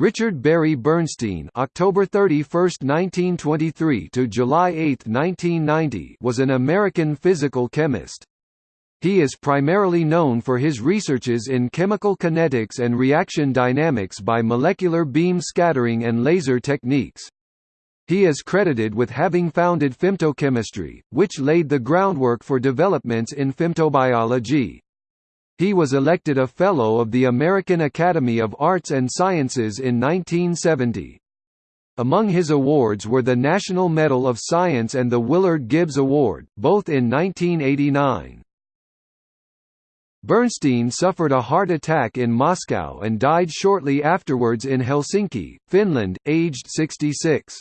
Richard Barry Bernstein October 31, 1923 to July 8, 1990 was an American physical chemist. He is primarily known for his researches in chemical kinetics and reaction dynamics by molecular beam scattering and laser techniques. He is credited with having founded femtochemistry, which laid the groundwork for developments in femtobiology. He was elected a Fellow of the American Academy of Arts and Sciences in 1970. Among his awards were the National Medal of Science and the Willard Gibbs Award, both in 1989. Bernstein suffered a heart attack in Moscow and died shortly afterwards in Helsinki, Finland, aged 66.